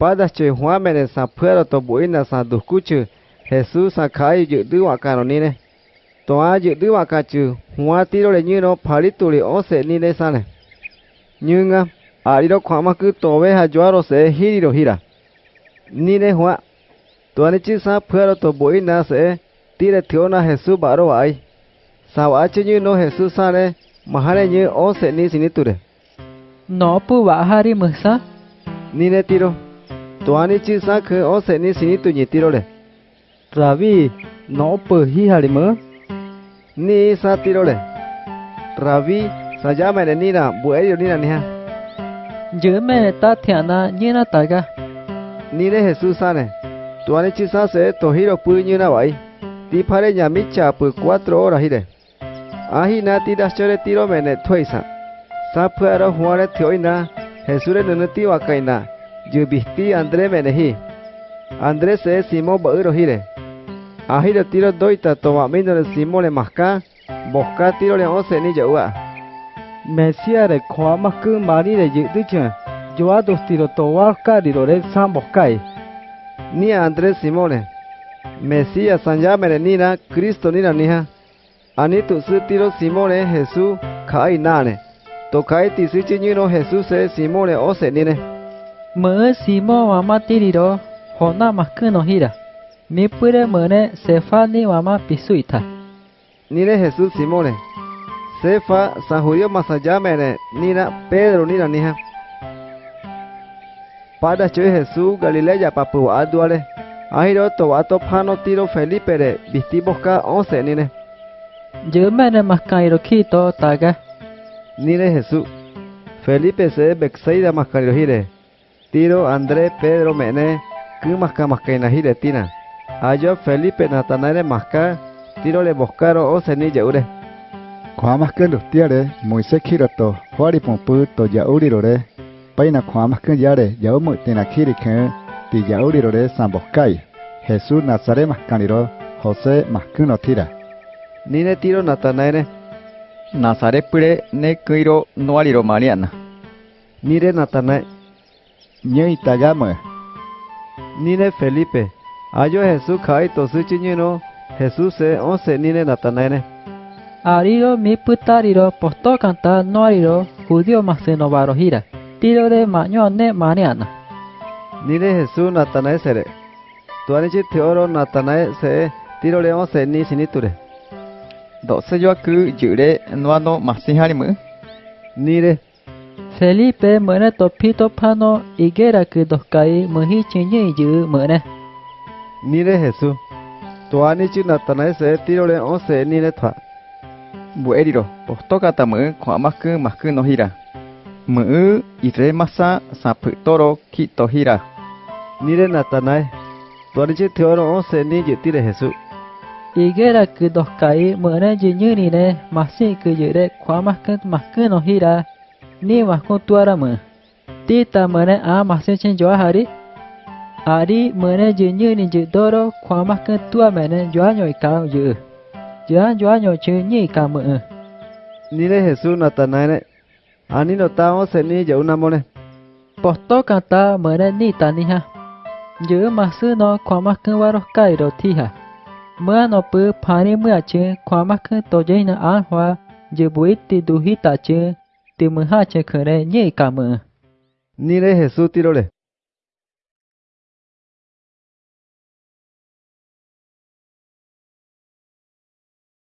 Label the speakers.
Speaker 1: Pada che hua mene sa phero to bui na sa du ku chu Jesus sa khai dự tư wa ka no ni ne. To a dự tư wa ka chu hua ti ro le như no phali tu le o se ni ne sa ne. Như nga a ri ro khwa ma ku to ve ha jwa ro se hi ri ro hi ra. Ni ne hua. To ni chi sa phero to bui na se ti le thio na Jesus ba ro ai. Sa wa che như no Jesus sa ne mahare như o se ni sini tu re.
Speaker 2: Nó pu wa hari msa.
Speaker 1: Ni ne tiro. Tuani chi sa khơ o se ni sini tu ni tiro le.
Speaker 3: Ravi, nó pu hi hari mơ.
Speaker 1: Ni sa tiro le. Ravi, sa ja me ni na bu e ni na ni ha.
Speaker 2: Giữa mẹ ta thiện na như na ta ga.
Speaker 1: Ni ne Jesus sa ne. Tuani chi sa se to hiro pu như na wai. Ti phare nya mi cha pu 4 hora hi de. Ahi na ti das chore tiro me ne thoi sa. Sa pharo huare thioi na. Jesus re nu ti wa kai na. Yubistí André Menejí. André se Simón Bauro Gire. Ajiro tiro doita tomamino le Simón le masca. Bosca tiro le once ni yaua.
Speaker 3: Mesia de coa más que mari de yiticha. Yo a dos tiro toalca de lore san boscai.
Speaker 1: Ni a André Simone. Mesia san yamere nina, Cristo nina nija. Anitu su tiro Simone Jesús kai nane. Tokai tisichi nino Jesús se Simone once nine.
Speaker 2: Mu si mo tiriro, hona maku no hira. Mi pure mune sefa ni wa.
Speaker 1: Nire Jesus simone. Sefa sa judio masayamene, nira Pedro Nina, niha. Pada choy Jesus Galileya papu aduale. Ahiro to wato pano tiro Felipe re, once nine.
Speaker 2: Jumene maskairo kito taga.
Speaker 1: Nire Jesus. Felipe se bexeida maskairo Tiro André Pedro Mené, Kumasca Mascaina Giretina, Ayo Felipe Natanael Masca, Tiro Le Boscaro o
Speaker 4: Cenilla Ure. Kuamasca Lustiare, Moisés Giroto, Juari Pomputo, Yauri Rore, Paina Kuamasca Yare, Yaumu Tinakiriken, Tiyauri Rore, San Boscay, Jesús Nazaré Mascaniro, José Mascuno Tira.
Speaker 1: Nine Tiro Natanael,
Speaker 5: Nazaré Pure, Nequiro, Noaliro Mariana.
Speaker 1: Nire Natanael
Speaker 4: ñe itagama.
Speaker 1: Nine Felipe, ayo Jesús kai tosuchi ñeno, Jesús se once nine natanene.
Speaker 2: Ariro mi putariro posto canta no ariro, judío más maseno barojira, tiro de mañone mariana.
Speaker 1: Nine Jesús natanae sere. Tuanichi teoro natanae se tiro le once ni siniture.
Speaker 5: Doce yo aku jure no ano masiharimu.
Speaker 1: Nire.
Speaker 2: Felipe mene to pito pano igera que dos kai muhi chinye yu mene.
Speaker 1: Nire Jesús. Tuanichi Natanael se tiro le once nine thwa.
Speaker 5: Bueriro, postokata mu khwa maku maku no hira. Mu ire masa sapu toro kito hira.
Speaker 1: Nire Natanael. Tuanichi teoro once ni yitire Jesús.
Speaker 2: Igera que dos kai mene jinyu ni ne masi que yure kwa maku maku no hira. Ni maku tuara mu. Tita mene a masi chen joa hari. Ari mene jinyu ni jidoro kwa maku tua mene joa nyoi kao yu. Joa joa nyoi chu nyi ka mu.
Speaker 1: Nire Jesús Natanael. Ani no ta once ni yauna mone.
Speaker 2: Posto canta mene ni taniha. Yu masu no kwa maku waro kai ro tiha. Mưa nó bự phani mưa chứ, khoa mắc cứ tổ dây nó án hoa, dự buổi tì đủ hít tạ chứ, ติมือห้าเชเค
Speaker 1: เรเย่
Speaker 2: กามือ
Speaker 1: นี่เลยเฮซูติโรเลย